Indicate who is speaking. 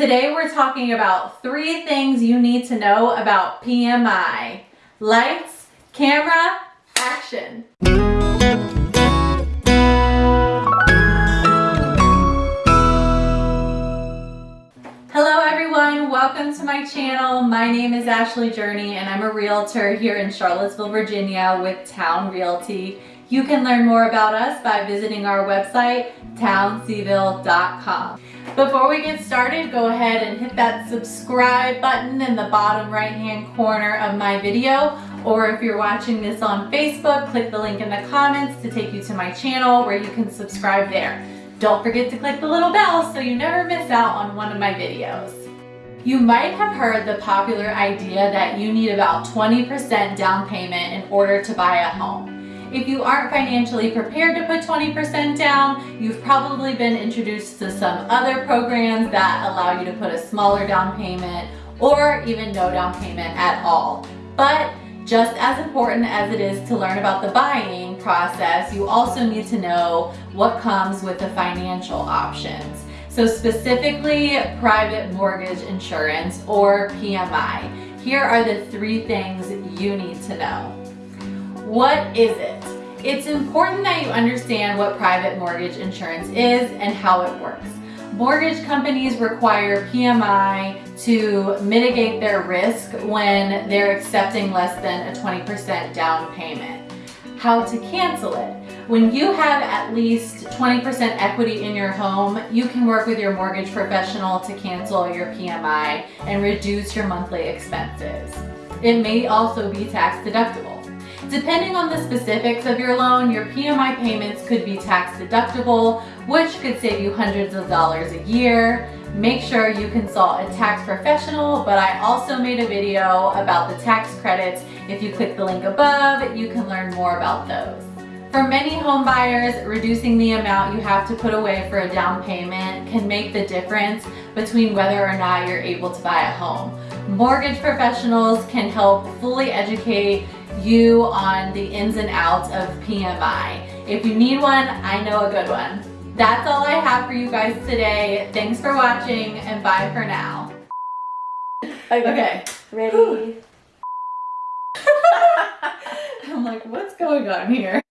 Speaker 1: Today we're talking about three things you need to know about PMI. Lights, camera, action. Hello everyone, welcome to my channel. My name is Ashley Journey and I'm a realtor here in Charlottesville, Virginia with Town Realty. You can learn more about us by visiting our website, townseville.com. Before we get started, go ahead and hit that subscribe button in the bottom right hand corner of my video. Or if you're watching this on Facebook, click the link in the comments to take you to my channel where you can subscribe there. Don't forget to click the little bell so you never miss out on one of my videos. You might have heard the popular idea that you need about 20% down payment in order to buy a home. If you aren't financially prepared to put 20% down, you've probably been introduced to some other programs that allow you to put a smaller down payment or even no down payment at all. But just as important as it is to learn about the buying process, you also need to know what comes with the financial options. So specifically private mortgage insurance or PMI. Here are the three things you need to know. What is it? It's important that you understand what private mortgage insurance is and how it works. Mortgage companies require PMI to mitigate their risk when they're accepting less than a 20% down payment. How to cancel it. When you have at least 20% equity in your home, you can work with your mortgage professional to cancel your PMI and reduce your monthly expenses. It may also be tax deductible. Depending on the specifics of your loan, your PMI payments could be tax deductible, which could save you hundreds of dollars a year. Make sure you consult a tax professional, but I also made a video about the tax credits. If you click the link above, you can learn more about those. For many home buyers, reducing the amount you have to put away for a down payment can make the difference between whether or not you're able to buy a home. Mortgage professionals can help fully educate you on the ins and outs of PMI. If you need one, I know a good one. That's all I have for you guys today. Thanks for watching and bye for now.
Speaker 2: Okay.
Speaker 1: Okay.
Speaker 2: Ready?
Speaker 1: I'm like, what's going on here?